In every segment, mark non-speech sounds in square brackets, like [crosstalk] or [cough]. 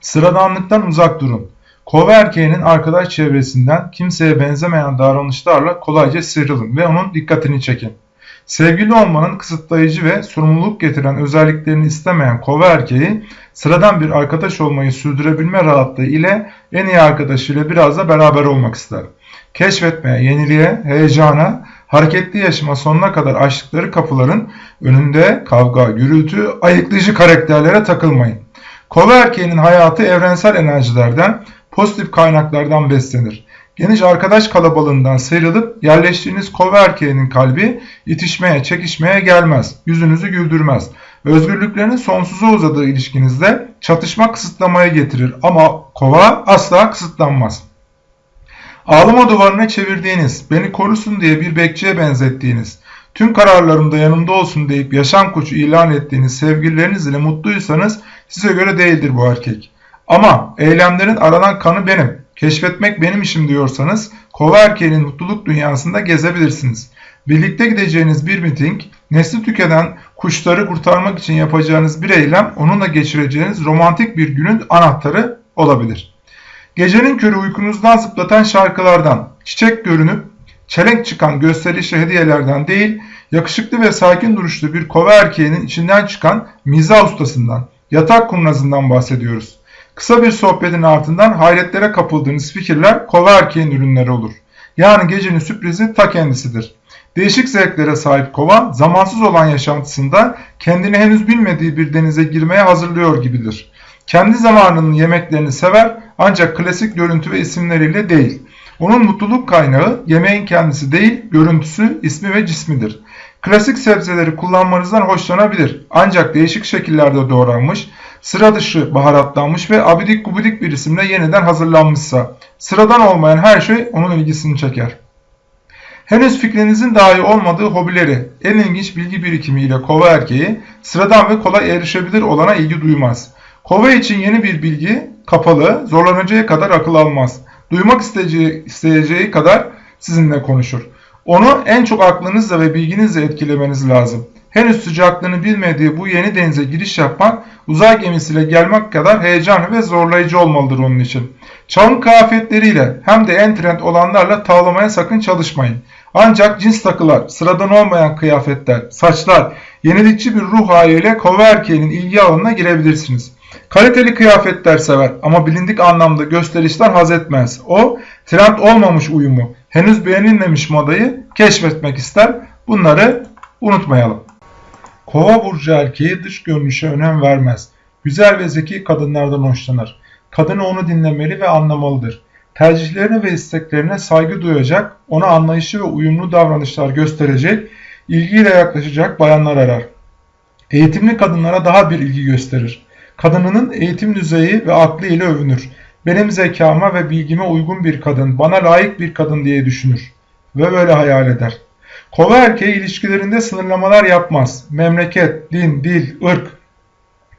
Sıradanlıktan uzak durun. Kova erkeğinin arkadaş çevresinden kimseye benzemeyen davranışlarla kolayca sıyrılın ve onun dikkatini çekin. Sevgili olmanın kısıtlayıcı ve sorumluluk getiren özelliklerini istemeyen kova erkeği sıradan bir arkadaş olmayı sürdürebilme rahatlığı ile en iyi arkadaşıyla biraz da beraber olmak ister. Keşfetmeye, yeniliğe, heyecana, hareketli yaşama sonuna kadar açtıkları kapıların önünde kavga, gürültü, ayıklayıcı karakterlere takılmayın. Kova erkeğinin hayatı evrensel enerjilerden, pozitif kaynaklardan beslenir. Geniş arkadaş kalabalığından sıyrılıp yerleştiğiniz kova erkeğinin kalbi itişmeye, çekişmeye gelmez, yüzünüzü güldürmez. Özgürlüklerinin sonsuza uzadığı ilişkinizde çatışma kısıtlamaya getirir ama kova asla kısıtlanmaz. Ağlama duvarına çevirdiğiniz, beni korusun diye bir bekçiye benzettiğiniz, tüm kararlarımda yanımda olsun deyip yaşam koçu ilan ettiğiniz sevgilileriniz ile mutluysanız size göre değildir bu erkek. Ama eylemlerin aranan kanı benim, keşfetmek benim işim diyorsanız kova erkeğinin mutluluk dünyasında gezebilirsiniz. Birlikte gideceğiniz bir miting, nesli tüketen kuşları kurtarmak için yapacağınız bir eylem onunla geçireceğiniz romantik bir günün anahtarı olabilir. Gecenin körü uykunuzdan zıplatan şarkılardan, çiçek görünüp çelenk çıkan gösterişli hediyelerden değil, yakışıklı ve sakin duruşlu bir kova erkeğinin içinden çıkan mizah ustasından, yatak kurnazından bahsediyoruz. Kısa bir sohbetin ardından hayretlere kapıldığınız fikirler kova erkeğin ürünleri olur. Yani gecenin sürprizi ta kendisidir. Değişik zevklere sahip kova, zamansız olan yaşantısında kendini henüz bilmediği bir denize girmeye hazırlıyor gibidir. Kendi zamanının yemeklerini sever ancak klasik görüntü ve isimleriyle değil. Onun mutluluk kaynağı yemeğin kendisi değil, görüntüsü, ismi ve cismidir. Klasik sebzeleri kullanmanızdan hoşlanabilir ancak değişik şekillerde doğranmış, sıra dışı baharatlanmış ve abidik gubidik bir isimle yeniden hazırlanmışsa, sıradan olmayan her şey onun ilgisini çeker. Henüz fikrinizin dahi olmadığı hobileri, en ilginç bilgi birikimiyle kova erkeği, sıradan ve kolay erişebilir olana ilgi duymaz. Kova için yeni bir bilgi, kapalı, zorlanacağı kadar akıl almaz. Duymak isteyeceği, isteyeceği kadar sizinle konuşur. Onu en çok aklınızla ve bilginizle etkilemeniz lazım. Henüz sıcaklığını bilmediği bu yeni denize giriş yapmak, uzay gemisiyle gelmek kadar heyecanlı ve zorlayıcı olmalıdır onun için. Çağın kıyafetleriyle hem de en trend olanlarla tavlamaya sakın çalışmayın. Ancak cins takılar, sıradan olmayan kıyafetler, saçlar, yenilikçi bir ruh haliyle kova erkeğinin ilgi alanına girebilirsiniz. Kaliteli kıyafetler sever ama bilindik anlamda gösterişten haz etmez. O, trend olmamış uyumu, henüz beğenilmemiş modayı keşfetmek ister. Bunları unutmayalım. Kova burcu erkeği dış görünüşe önem vermez. Güzel ve zeki kadınlardan hoşlanır. Kadını onu dinlemeli ve anlamalıdır. Tercihlerine ve isteklerine saygı duyacak, ona anlayışı ve uyumlu davranışlar gösterecek, ilgiyle yaklaşacak bayanlar arar. Eğitimli kadınlara daha bir ilgi gösterir. Kadınının eğitim düzeyi ve aklı ile övünür. Benim zekama ve bilgime uygun bir kadın, bana layık bir kadın diye düşünür. Ve böyle hayal eder. Kova erkeği ilişkilerinde sınırlamalar yapmaz. Memleket, din, dil, ırk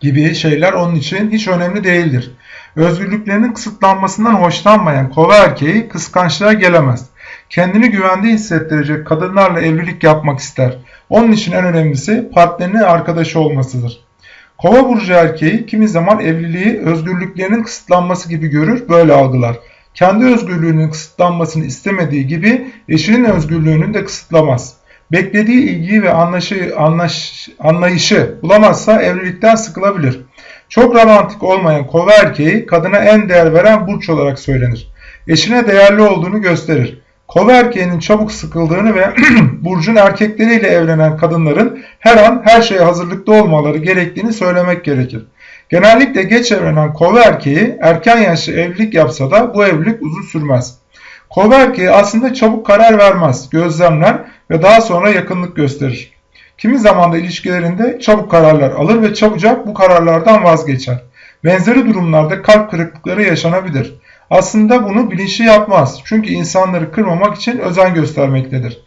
gibi şeyler onun için hiç önemli değildir. Özgürlüklerinin kısıtlanmasından hoşlanmayan kova erkeği kıskançlığa gelemez. Kendini güvende hissettirecek kadınlarla evlilik yapmak ister. Onun için en önemlisi partnerinin arkadaşı olmasıdır. Kova burcu erkeği kimi zaman evliliği özgürlüklerinin kısıtlanması gibi görür, böyle algılar. Kendi özgürlüğünün kısıtlanmasını istemediği gibi eşinin özgürlüğünü de kısıtlamaz. Beklediği ilgiyi ve anlaşı, anlaş, anlayışı bulamazsa evlilikten sıkılabilir. Çok romantik olmayan kova erkeği kadına en değer veren burç olarak söylenir. Eşine değerli olduğunu gösterir. Kova erkeğinin çabuk sıkıldığını ve [clears throat] burcun erkekleriyle evlenen kadınların her an her şeye hazırlıklı olmaları gerektiğini söylemek gerekir. Genellikle geç evlenen kova erkeği erken yaşlı evlilik yapsa da bu evlilik uzun sürmez. Kova erkeği aslında çabuk karar vermez, gözlemler ve daha sonra yakınlık gösterir. Kimi zaman da ilişkilerinde çabuk kararlar alır ve çabucak bu kararlardan vazgeçer. Benzeri durumlarda kalp kırıklıkları yaşanabilir. Aslında bunu bilinçli yapmaz. Çünkü insanları kırmamak için özen göstermektedir.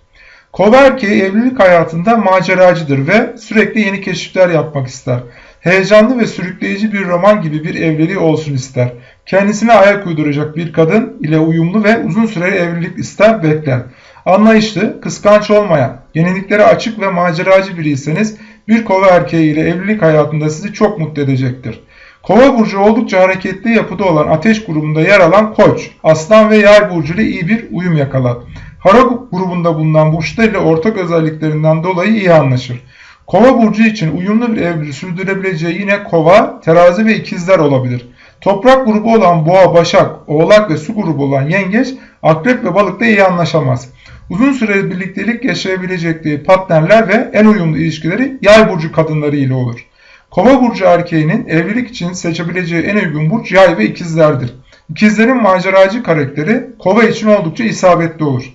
Kova erkeği evlilik hayatında maceracıdır ve sürekli yeni keşifler yapmak ister. Heyecanlı ve sürükleyici bir roman gibi bir evliliği olsun ister. Kendisine ayak uyduracak bir kadın ile uyumlu ve uzun süreli evlilik ister bekler. Anlayışlı, kıskanç olmayan, yeniliklere açık ve maceracı biriyseniz bir kova erkeği ile evlilik hayatında sizi çok mutlu edecektir. Kova burcu oldukça hareketli yapıda olan ateş grubunda yer alan koç, aslan ve yay burcu ile iyi bir uyum yakalar. Hara grubunda bulunan burçlar ile ortak özelliklerinden dolayı iyi anlaşır. Kova burcu için uyumlu bir evliliği sürdürebileceği yine kova, terazi ve ikizler olabilir. Toprak grubu olan boğa, başak, oğlak ve su grubu olan yengeç, akrep ve balıkta iyi anlaşamaz. Uzun süre birliktelik yaşayabilecekleri partnerler ve en uyumlu ilişkileri yay burcu kadınları ile olur. Kova burcu erkeğinin evlilik için seçebileceği en uygun burç yay ve ikizlerdir. İkizlerin maceracı karakteri kova için oldukça isabetli olur.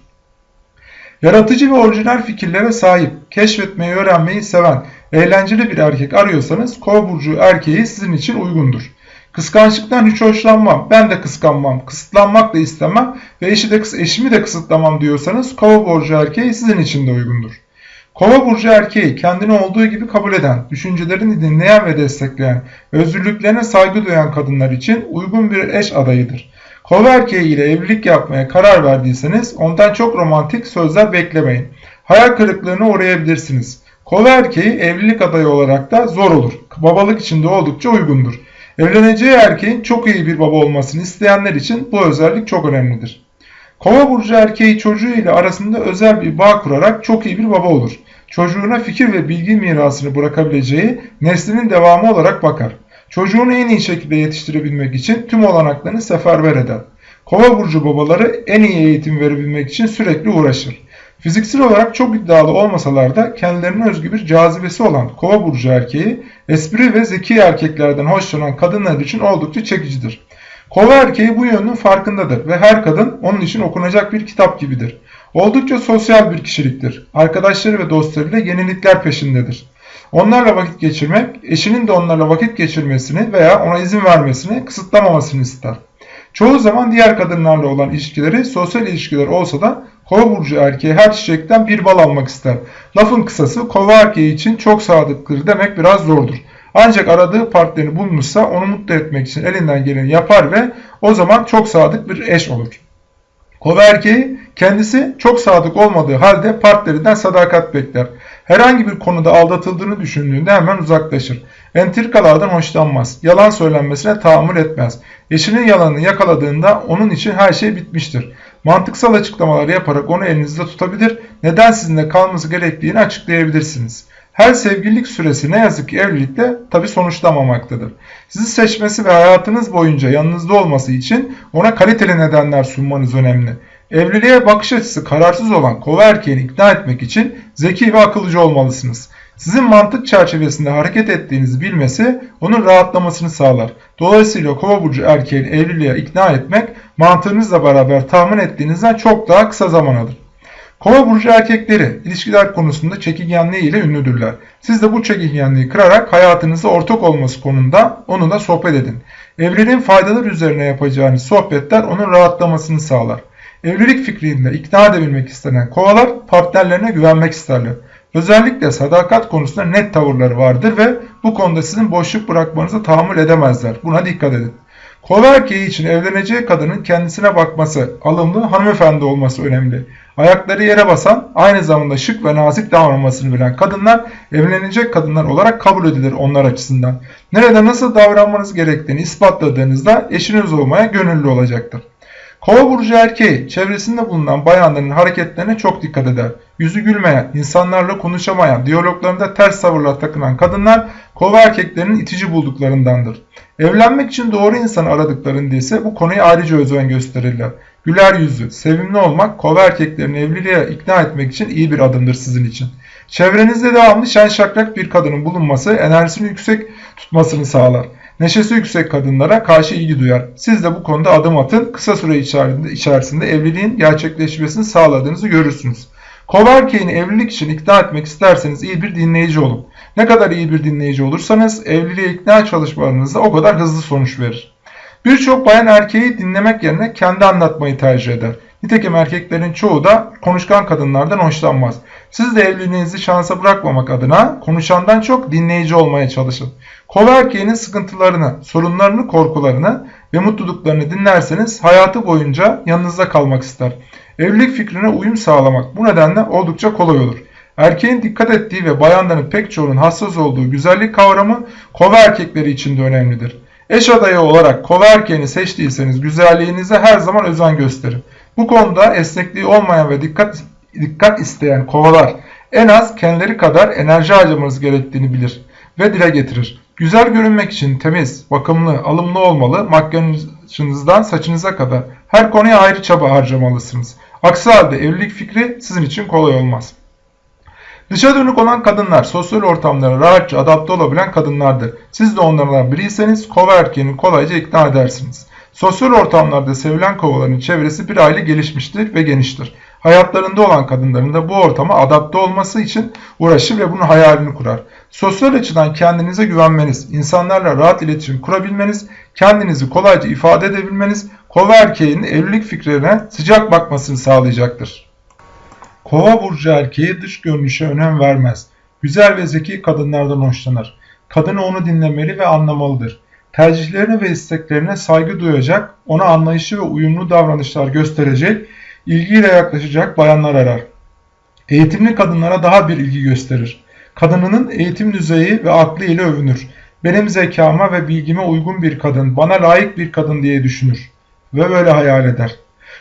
Yaratıcı ve orijinal fikirlere sahip, keşfetmeyi öğrenmeyi seven, eğlenceli bir erkek arıyorsanız kova burcu erkeği sizin için uygundur. Kıskançlıktan hiç hoşlanmam, ben de kıskanmam, kısıtlanmak da istemem ve eşi de, eşimi de kısıtlamam diyorsanız kova burcu erkeği sizin için de uygundur. Kova burcu erkeği kendini olduğu gibi kabul eden, düşüncelerini dinleyen ve destekleyen, özgürlüklerine saygı duyan kadınlar için uygun bir eş adayıdır. Kova erkeği ile evlilik yapmaya karar verdiyseniz ondan çok romantik sözler beklemeyin. Hayal kırıklığına uğrayabilirsiniz. Kova erkeği evlilik adayı olarak da zor olur. Babalık için de oldukça uygundur. Evleneceği erkeğin çok iyi bir baba olmasını isteyenler için bu özellik çok önemlidir. Kova burcu erkeği çocuğu ile arasında özel bir bağ kurarak çok iyi bir baba olur. Çocuğuna fikir ve bilgi mirasını bırakabileceği neslinin devamı olarak bakar. Çocuğunu en iyi şekilde yetiştirebilmek için tüm olanaklarını seferber eder. Kova burcu babaları en iyi eğitim verebilmek için sürekli uğraşır. Fiziksel olarak çok iddialı olmasalar da kendilerine özgü bir cazibesi olan kova burcu erkeği espri ve zeki erkeklerden hoşlanan kadınlar için oldukça çekicidir. Kova erkeği bu yönünün farkındadır ve her kadın onun için okunacak bir kitap gibidir. Oldukça sosyal bir kişiliktir. Arkadaşları ve dostlarıyla yenilikler peşindedir. Onlarla vakit geçirmek, eşinin de onlarla vakit geçirmesini veya ona izin vermesini kısıtlamamasını ister. Çoğu zaman diğer kadınlarla olan ilişkileri sosyal ilişkiler olsa da kova burcu erkeği her çiçekten bir bal almak ister. Lafın kısası kova erkeği için çok sadıktır demek biraz zordur. Ancak aradığı partnerini bulmuşsa onu mutlu etmek için elinden geleni yapar ve o zaman çok sadık bir eş olur. Kova erkeği kendisi çok sadık olmadığı halde partnerinden sadakat bekler. Herhangi bir konuda aldatıldığını düşündüğünde hemen uzaklaşır. Entrikalardan hoşlanmaz. Yalan söylenmesine tahammül etmez. Eşinin yalanını yakaladığında onun için her şey bitmiştir. Mantıksal açıklamalar yaparak onu elinizde tutabilir, neden sizinle kalması gerektiğini açıklayabilirsiniz. Her sevgililik süresi ne yazık ki evlilikte tabi sonuçlamamaktadır. Sizi seçmesi ve hayatınız boyunca yanınızda olması için ona kaliteli nedenler sunmanız önemli. Evliliğe bakış açısı kararsız olan kova erkeğini ikna etmek için zeki ve akıllıcı olmalısınız. Sizin mantık çerçevesinde hareket ettiğinizi bilmesi onun rahatlamasını sağlar. Dolayısıyla kova burcu erkeğini evliliğe ikna etmek mantığınızla beraber tahmin ettiğinizden çok daha kısa zaman alır. Kova burcu erkekleri ilişkiler konusunda çekingenliği ile ünlüdürler. Siz de bu çekingenliği kırarak hayatınızda ortak olması konunda onunla sohbet edin. Evliliğin faydaları üzerine yapacağınız sohbetler onun rahatlamasını sağlar. Evlilik fikrinde ikna edebilmek istenen kovalar partnerlerine güvenmek isterler. Özellikle sadakat konusunda net tavırları vardır ve bu konuda sizin boşluk bırakmanızı tahammül edemezler. Buna dikkat edin. Kova erkeği için evleneceği kadının kendisine bakması, alımlı hanımefendi olması önemli. Ayakları yere basan, aynı zamanda şık ve nazik davranmasını bilen kadınlar evlenecek kadınlar olarak kabul edilir onlar açısından. Nerede nasıl davranmanız gerektiğini ispatladığınızda eşiniz olmaya gönüllü olacaktır. Kova burcu erkeği çevresinde bulunan bayanların hareketlerine çok dikkat eder. Yüzü gülmeyen, insanlarla konuşamayan, diyaloglarında ters tavırlar takınan kadınlar kova erkeklerinin itici bulduklarındandır. Evlenmek için doğru insanı aradıklarında ise bu konuya ayrıca özen gösterirler. Güler yüzlü, sevimli olmak kova erkeklerini evliliğe ikna etmek için iyi bir adımdır sizin için. Çevrenizde devamlı şen şakrak bir kadının bulunması enerjisini yüksek tutmasını sağlar. Neşesi yüksek kadınlara karşı ilgi duyar. Siz de bu konuda adım atın. Kısa süre içerisinde evliliğin gerçekleşmesini sağladığınızı görürsünüz. Kova evlilik için ikna etmek isterseniz iyi bir dinleyici olun. Ne kadar iyi bir dinleyici olursanız evliliğe ikna çalışmalarınızda o kadar hızlı sonuç verir. Birçok bayan erkeği dinlemek yerine kendi anlatmayı tercih eder. Nitekim erkeklerin çoğu da konuşkan kadınlardan hoşlanmaz. Siz de evliliğinizi şansa bırakmamak adına konuşandan çok dinleyici olmaya çalışın. Kova erkeğinin sıkıntılarını, sorunlarını, korkularını ve mutluluklarını dinlerseniz hayatı boyunca yanınızda kalmak ister. Evlilik fikrine uyum sağlamak bu nedenle oldukça kolay olur. Erkeğin dikkat ettiği ve bayanların pek çoğunun hassas olduğu güzellik kavramı kova erkekleri için de önemlidir. Eş adayı olarak kova erkeğini seçtiyseniz güzelliğinize her zaman özen gösterin. Bu konuda esnekliği olmayan ve dikkat dikkat isteyen kovalar en az kendileri kadar enerji harcamanız gerektiğini bilir ve dile getirir. Güzel görünmek için temiz, bakımlı, alımlı olmalı, makyajınızdan saçınıza kadar her konuya ayrı çaba harcamalısınız. Aksi halde evlilik fikri sizin için kolay olmaz. Dışa dönük olan kadınlar sosyal ortamlara rahatça adapte olabilen kadınlardır. Siz de onlardan biriyseniz kova erkeğini kolayca ikna edersiniz. Sosyal ortamlarda sevilen kovaların çevresi bir aile gelişmiştir ve geniştir. Hayatlarında olan kadınların da bu ortama adapte olması için uğraşır ve bunun hayalini kurar. Sosyal açıdan kendinize güvenmeniz, insanlarla rahat iletişim kurabilmeniz, kendinizi kolayca ifade edebilmeniz, kova erkeğinin evlilik fikrine sıcak bakmasını sağlayacaktır. Kova burcu erkeği dış görünüşe önem vermez. Güzel ve zeki kadınlardan hoşlanır. Kadını onu dinlemeli ve anlamalıdır. Tercihlerine ve isteklerine saygı duyacak, ona anlayışı ve uyumlu davranışlar gösterecek, ilgiyle yaklaşacak bayanlar arar. Eğitimli kadınlara daha bir ilgi gösterir. Kadınının eğitim düzeyi ve aklı ile övünür. Benim zekama ve bilgime uygun bir kadın, bana layık bir kadın diye düşünür. Ve böyle hayal eder.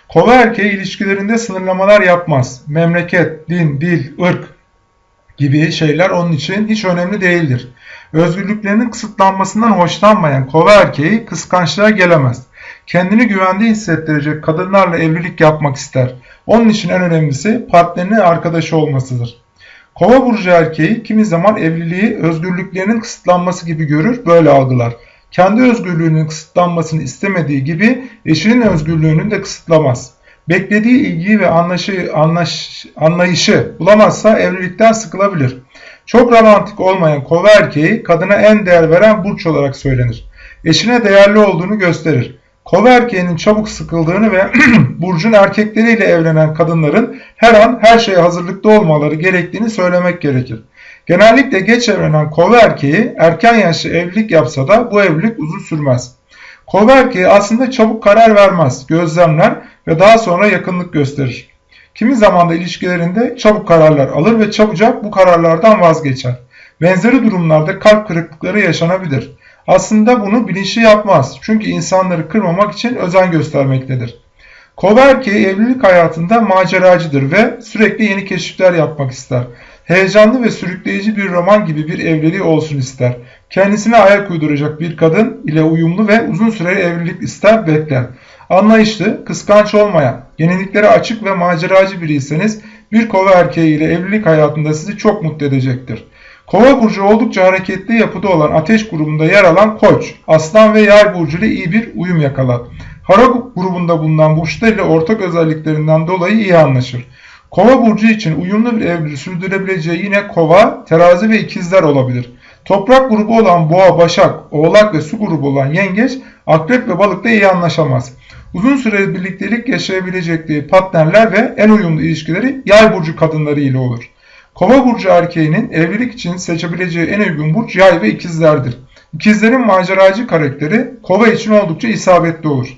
Kova erkeği ilişkilerinde sınırlamalar yapmaz. Memleket, din, dil, ırk gibi şeyler onun için hiç önemli değildir. Özgürlüklerinin kısıtlanmasından hoşlanmayan kova erkeği kıskançlığa gelemez. Kendini güvende hissettirecek kadınlarla evlilik yapmak ister. Onun için en önemlisi partnerinin arkadaşı olmasıdır. Kova burcu erkeği kimi zaman evliliği özgürlüklerinin kısıtlanması gibi görür, böyle algılar. Kendi özgürlüğünün kısıtlanmasını istemediği gibi eşinin özgürlüğünü de kısıtlamaz. Beklediği ilgiyi ve anlaşı, anlaş, anlayışı bulamazsa evlilikten sıkılabilir. Çok romantik olmayan kova erkeği kadına en değer veren burç olarak söylenir. Eşine değerli olduğunu gösterir. Kova erkeğinin çabuk sıkıldığını ve [clears throat] burcun erkekleriyle evlenen kadınların her an her şeye hazırlıklı olmaları gerektiğini söylemek gerekir. Genellikle geç evlenen kova erkeği erken yaşlı evlilik yapsa da bu evlilik uzun sürmez. Kova erkeği aslında çabuk karar vermez, gözlemler ve daha sonra yakınlık gösterir. Kimi zaman da ilişkilerinde çabuk kararlar alır ve çabucak bu kararlardan vazgeçer. Benzeri durumlarda kalp kırıklıkları yaşanabilir. Aslında bunu bilinçli yapmaz. Çünkü insanları kırmamak için özen göstermektedir. Kova erkeği evlilik hayatında maceracıdır ve sürekli yeni keşifler yapmak ister. Heyecanlı ve sürükleyici bir roman gibi bir evliliği olsun ister. Kendisine ayak uyduracak bir kadın ile uyumlu ve uzun süreli evlilik ister bekler. Anlayışlı, kıskanç olmayan, yeniliklere açık ve maceracı biriyseniz bir kova erkeği ile evlilik hayatında sizi çok mutlu edecektir. Kova burcu oldukça hareketli yapıda olan ateş grubunda yer alan koç, aslan ve yay burcu ile iyi bir uyum yakalar. Hara grubunda bulunan burçlar ile ortak özelliklerinden dolayı iyi anlaşır. Kova burcu için uyumlu bir evliliği sürdürebileceği yine kova, terazi ve ikizler olabilir. Toprak grubu olan boğa, başak, oğlak ve su grubu olan yengeç, akrep ve balıkla iyi anlaşamaz. Uzun süreli birliktelik yaşayabilecekleri partnerler ve en uyumlu ilişkileri yay burcu kadınları ile olur. Kova burcu erkeğinin evlilik için seçebileceği en uygun burç yay ve ikizlerdir. İkizlerin maceracı karakteri kova için oldukça isabetli olur.